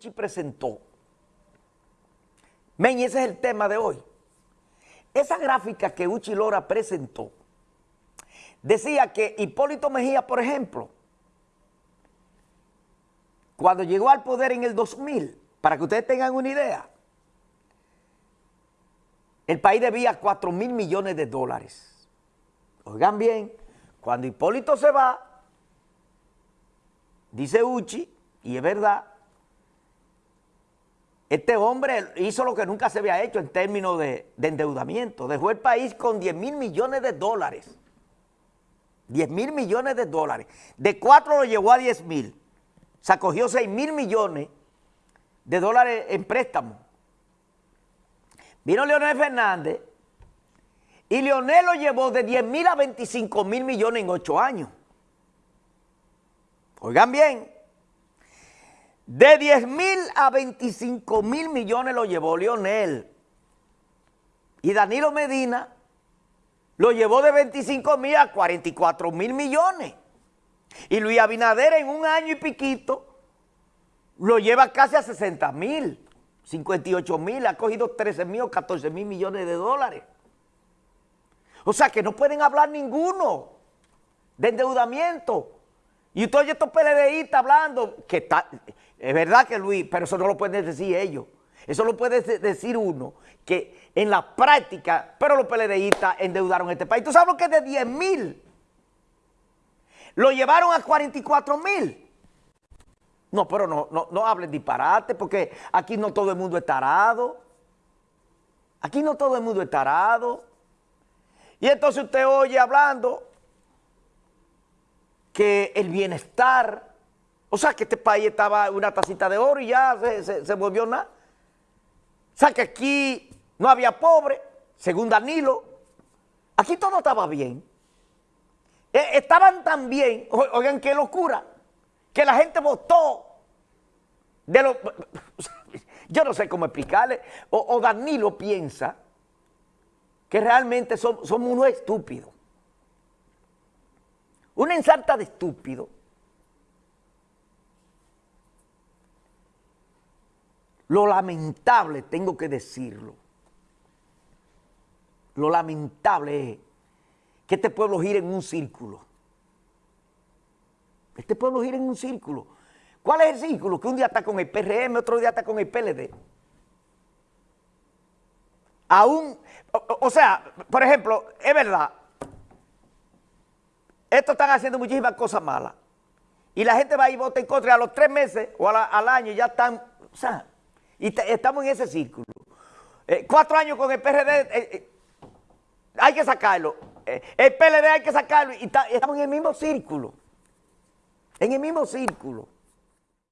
Uchi presentó. Men, ese es el tema de hoy. Esa gráfica que Uchi Lora presentó decía que Hipólito Mejía, por ejemplo, cuando llegó al poder en el 2000, para que ustedes tengan una idea, el país debía 4 mil millones de dólares. Oigan bien, cuando Hipólito se va, dice Uchi, y es verdad, este hombre hizo lo que nunca se había hecho en términos de, endeudamiento. Dejó el país con 10 mil millones de dólares. 10 mil millones de dólares. De 4 lo llevó a 10 mil. Se acogió 6 mil millones de dólares en préstamo. Vino Leonel Fernández y Leonel lo llevó de 10 mil a 25 mil millones en 8 años. Oigan bien, de 10 mil a 25 mil millones lo llevó Lionel. Y Danilo Medina lo llevó de 25 mil a 44 mil millones. Y Luis Abinader en un año y piquito lo lleva casi a 60 mil, 58 mil, ha cogido 13 mil o 14 mil millones de dólares. O sea que no pueden hablar ninguno de endeudamiento. Y usted oye estos PLDistas hablando, que está, es verdad que Luis, pero eso no lo pueden decir ellos. Eso lo puede decir uno, que en la práctica, pero los PLDistas endeudaron este país. ¿Tú sabes lo que es de 10 mil? Lo llevaron a 44 mil. No, pero no, no, no hablen disparate, porque aquí no todo el mundo es tarado. Aquí no todo el mundo es tarado. Y entonces usted oye hablando que el bienestar o sea que este país estaba una tacita de oro y ya se, volvió nada. O sea que aquí no había pobre, según Danilo. Aquí todo estaba bien. E, estaban tan bien, oigan qué locura, que la gente votó de lo, yo no sé cómo explicarle, o, Danilo piensa que realmente somos unos estúpidos. Una ensarta de estúpidos Lo lamentable, tengo que decirlo, lo lamentable es que este pueblo gira en un círculo. Este pueblo gira en un círculo. ¿Cuál es el círculo? Que un día está con el PRM, otro día está con el PLD. Aún, o, sea, por ejemplo, es verdad, estos están haciendo muchísimas cosas malas. Y la gente va y vota en contra y a los tres meses o al año ya están, o sea, y estamos en ese círculo. Eh, cuatro años con el PRD, eh, eh, hay que sacarlo. el PLD hay que sacarlo y estamos en el mismo círculo. En el mismo círculo.